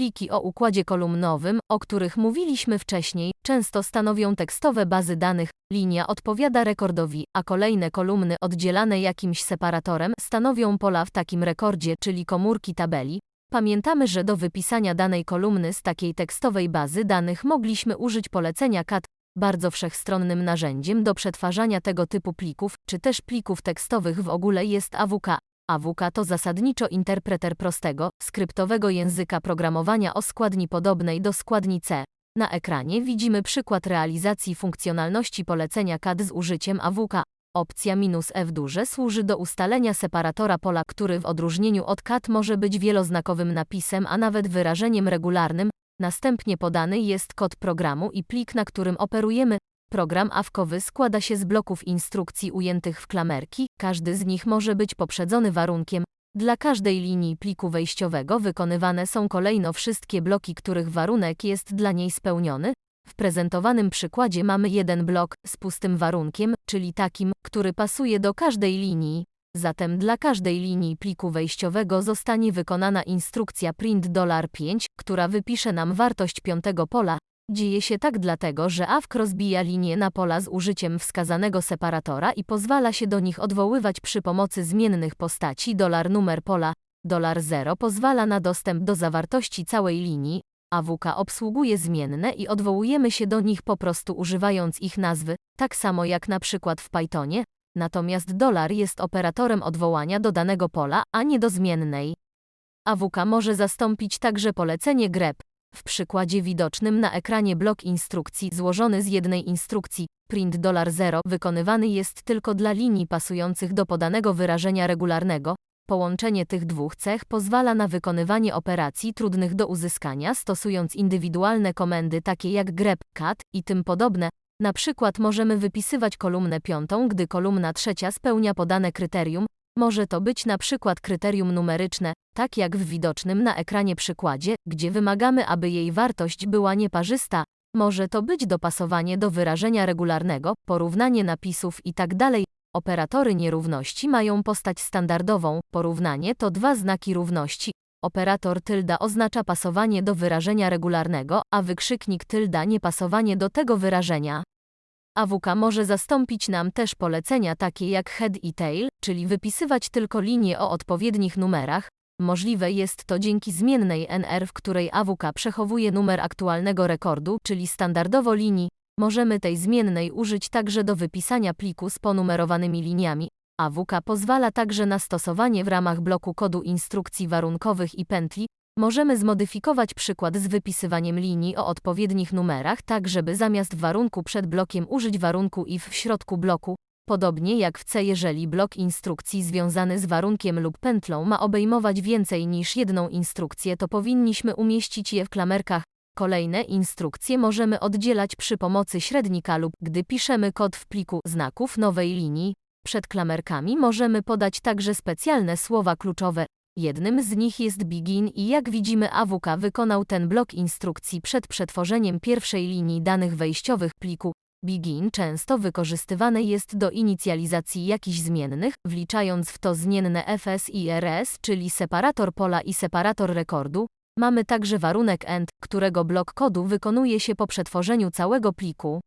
Pliki o układzie kolumnowym, o których mówiliśmy wcześniej, często stanowią tekstowe bazy danych. Linia odpowiada rekordowi, a kolejne kolumny oddzielane jakimś separatorem stanowią pola w takim rekordzie, czyli komórki tabeli. Pamiętamy, że do wypisania danej kolumny z takiej tekstowej bazy danych mogliśmy użyć polecenia cat, bardzo wszechstronnym narzędziem do przetwarzania tego typu plików, czy też plików tekstowych w ogóle jest AWK. AWK to zasadniczo interpreter prostego, skryptowego języka programowania o składni podobnej do składni C. Na ekranie widzimy przykład realizacji funkcjonalności polecenia CAD z użyciem AWK. Opcja "-f duże służy do ustalenia separatora pola, który w odróżnieniu od CAD może być wieloznakowym napisem, a nawet wyrażeniem regularnym. Następnie podany jest kod programu i plik, na którym operujemy. Program awkowy składa się z bloków instrukcji ujętych w klamerki, każdy z nich może być poprzedzony warunkiem. Dla każdej linii pliku wejściowego wykonywane są kolejno wszystkie bloki, których warunek jest dla niej spełniony. W prezentowanym przykładzie mamy jeden blok z pustym warunkiem, czyli takim, który pasuje do każdej linii. Zatem dla każdej linii pliku wejściowego zostanie wykonana instrukcja print $5, która wypisze nam wartość piątego pola. Dzieje się tak dlatego, że AWK rozbija linie na pola z użyciem wskazanego separatora i pozwala się do nich odwoływać przy pomocy zmiennych postaci dolar numer pola. Dolar 0 pozwala na dostęp do zawartości całej linii, AWK obsługuje zmienne i odwołujemy się do nich po prostu używając ich nazwy, tak samo jak na przykład w Pythonie, natomiast dolar jest operatorem odwołania do danego pola, a nie do zmiennej. AWK może zastąpić także polecenie grep. W przykładzie widocznym na ekranie blok instrukcji złożony z jednej instrukcji, print $0 wykonywany jest tylko dla linii pasujących do podanego wyrażenia regularnego. Połączenie tych dwóch cech pozwala na wykonywanie operacji trudnych do uzyskania stosując indywidualne komendy takie jak grep, cat i tym podobne. Na przykład możemy wypisywać kolumnę piątą, gdy kolumna trzecia spełnia podane kryterium, może to być na przykład kryterium numeryczne, tak jak w widocznym na ekranie przykładzie, gdzie wymagamy, aby jej wartość była nieparzysta. Może to być dopasowanie do wyrażenia regularnego, porównanie napisów itd. Operatory nierówności mają postać standardową, porównanie to dwa znaki równości. Operator tylda oznacza pasowanie do wyrażenia regularnego, a wykrzyknik tylda niepasowanie do tego wyrażenia. AWK może zastąpić nam też polecenia takie jak head i tail, czyli wypisywać tylko linie o odpowiednich numerach. Możliwe jest to dzięki zmiennej NR, w której AWK przechowuje numer aktualnego rekordu, czyli standardowo linii. Możemy tej zmiennej użyć także do wypisania pliku z ponumerowanymi liniami. AWK pozwala także na stosowanie w ramach bloku kodu instrukcji warunkowych i pętli, Możemy zmodyfikować przykład z wypisywaniem linii o odpowiednich numerach tak, żeby zamiast warunku przed blokiem użyć warunku if w środku bloku, podobnie jak w C jeżeli blok instrukcji związany z warunkiem lub pętlą ma obejmować więcej niż jedną instrukcję to powinniśmy umieścić je w klamerkach. Kolejne instrukcje możemy oddzielać przy pomocy średnika lub gdy piszemy kod w pliku znaków nowej linii. Przed klamerkami możemy podać także specjalne słowa kluczowe, Jednym z nich jest Begin i jak widzimy AWK wykonał ten blok instrukcji przed przetworzeniem pierwszej linii danych wejściowych pliku. Begin często wykorzystywany jest do inicjalizacji jakichś zmiennych, wliczając w to zmienne fs i rs, czyli separator pola i separator rekordu. Mamy także warunek end, którego blok kodu wykonuje się po przetworzeniu całego pliku.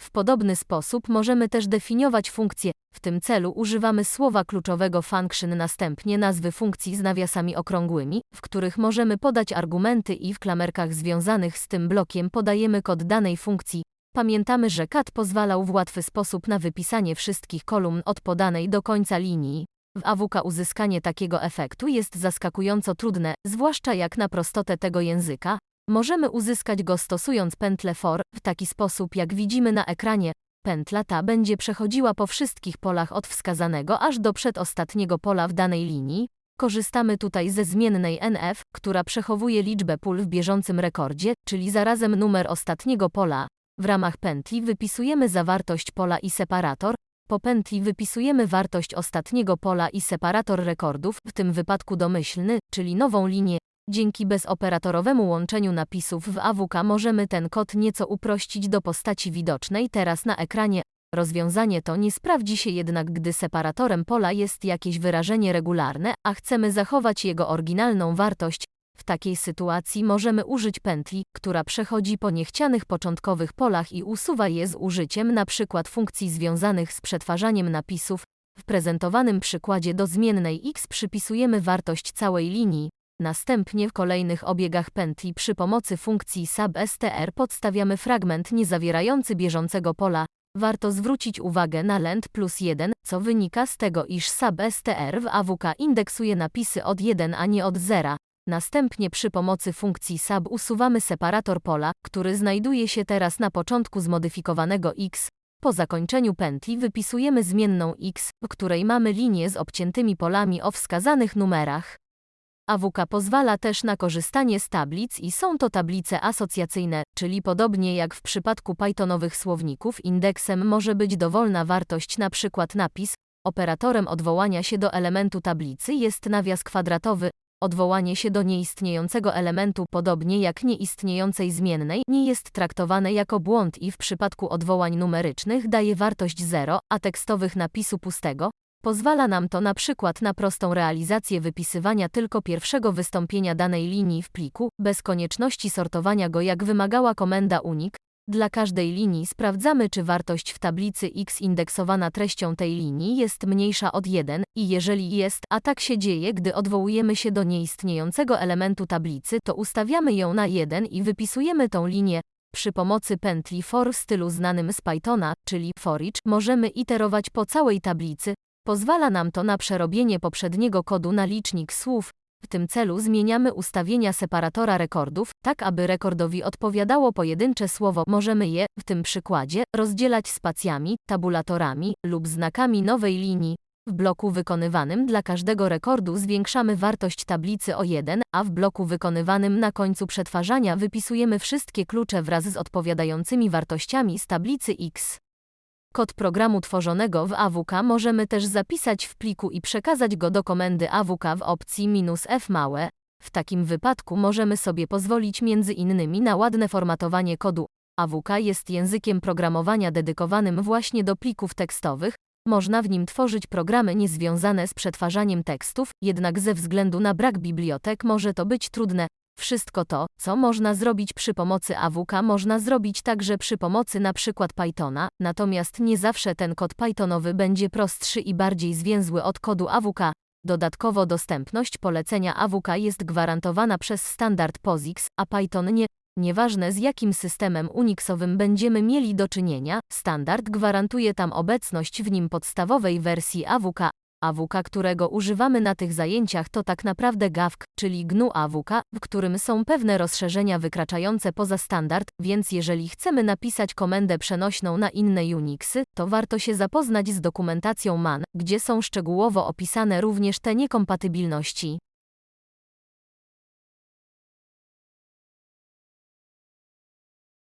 W podobny sposób możemy też definiować funkcje. W tym celu używamy słowa kluczowego function następnie nazwy funkcji z nawiasami okrągłymi, w których możemy podać argumenty i w klamerkach związanych z tym blokiem podajemy kod danej funkcji. Pamiętamy, że cat pozwalał w łatwy sposób na wypisanie wszystkich kolumn od podanej do końca linii. W AWK uzyskanie takiego efektu jest zaskakująco trudne, zwłaszcza jak na prostotę tego języka, Możemy uzyskać go stosując pętlę for, w taki sposób jak widzimy na ekranie. Pętla ta będzie przechodziła po wszystkich polach od wskazanego aż do przedostatniego pola w danej linii. Korzystamy tutaj ze zmiennej NF, która przechowuje liczbę pól w bieżącym rekordzie, czyli zarazem numer ostatniego pola. W ramach pętli wypisujemy zawartość pola i separator. Po pętli wypisujemy wartość ostatniego pola i separator rekordów, w tym wypadku domyślny, czyli nową linię. Dzięki bezoperatorowemu łączeniu napisów w AWK możemy ten kod nieco uprościć do postaci widocznej teraz na ekranie. Rozwiązanie to nie sprawdzi się jednak, gdy separatorem pola jest jakieś wyrażenie regularne, a chcemy zachować jego oryginalną wartość. W takiej sytuacji możemy użyć pętli, która przechodzi po niechcianych początkowych polach i usuwa je z użyciem np. funkcji związanych z przetwarzaniem napisów. W prezentowanym przykładzie do zmiennej x przypisujemy wartość całej linii. Następnie w kolejnych obiegach pętli przy pomocy funkcji substr podstawiamy fragment niezawierający bieżącego pola. Warto zwrócić uwagę na length plus 1, co wynika z tego, iż substr w AWK indeksuje napisy od 1 a nie od 0. Następnie przy pomocy funkcji sub usuwamy separator pola, który znajduje się teraz na początku zmodyfikowanego x. Po zakończeniu pętli wypisujemy zmienną x, w której mamy linię z obciętymi polami o wskazanych numerach. AWK pozwala też na korzystanie z tablic i są to tablice asocjacyjne, czyli podobnie jak w przypadku Pythonowych słowników indeksem może być dowolna wartość np. napis, operatorem odwołania się do elementu tablicy jest nawias kwadratowy, odwołanie się do nieistniejącego elementu podobnie jak nieistniejącej zmiennej nie jest traktowane jako błąd i w przypadku odwołań numerycznych daje wartość 0, a tekstowych napisu pustego, Pozwala nam to na przykład na prostą realizację wypisywania tylko pierwszego wystąpienia danej linii w pliku, bez konieczności sortowania go jak wymagała komenda unik. Dla każdej linii sprawdzamy czy wartość w tablicy x indeksowana treścią tej linii jest mniejsza od 1 i jeżeli jest, a tak się dzieje gdy odwołujemy się do nieistniejącego elementu tablicy to ustawiamy ją na 1 i wypisujemy tą linię. Przy pomocy pętli for w stylu znanym z Pythona, czyli for możemy iterować po całej tablicy, Pozwala nam to na przerobienie poprzedniego kodu na licznik słów. W tym celu zmieniamy ustawienia separatora rekordów, tak aby rekordowi odpowiadało pojedyncze słowo. Możemy je, w tym przykładzie, rozdzielać spacjami, tabulatorami lub znakami nowej linii. W bloku wykonywanym dla każdego rekordu zwiększamy wartość tablicy o 1, a w bloku wykonywanym na końcu przetwarzania wypisujemy wszystkie klucze wraz z odpowiadającymi wartościami z tablicy X. Kod programu tworzonego w AWK możemy też zapisać w pliku i przekazać go do komendy AWK w opcji "-f małe". W takim wypadku możemy sobie pozwolić między innymi na ładne formatowanie kodu. AWK jest językiem programowania dedykowanym właśnie do plików tekstowych. Można w nim tworzyć programy niezwiązane z przetwarzaniem tekstów, jednak ze względu na brak bibliotek może to być trudne. Wszystko to, co można zrobić przy pomocy AWK, można zrobić także przy pomocy np. Pythona, natomiast nie zawsze ten kod Pythonowy będzie prostszy i bardziej zwięzły od kodu AWK. Dodatkowo dostępność polecenia AWK jest gwarantowana przez standard POSIX, a Python nie. Nieważne z jakim systemem Unixowym będziemy mieli do czynienia, standard gwarantuje tam obecność w nim podstawowej wersji AWK, AWK, którego używamy na tych zajęciach to tak naprawdę GAWK, czyli GNU AWK, w którym są pewne rozszerzenia wykraczające poza standard, więc jeżeli chcemy napisać komendę przenośną na inne Unixy, to warto się zapoznać z dokumentacją MAN, gdzie są szczegółowo opisane również te niekompatybilności.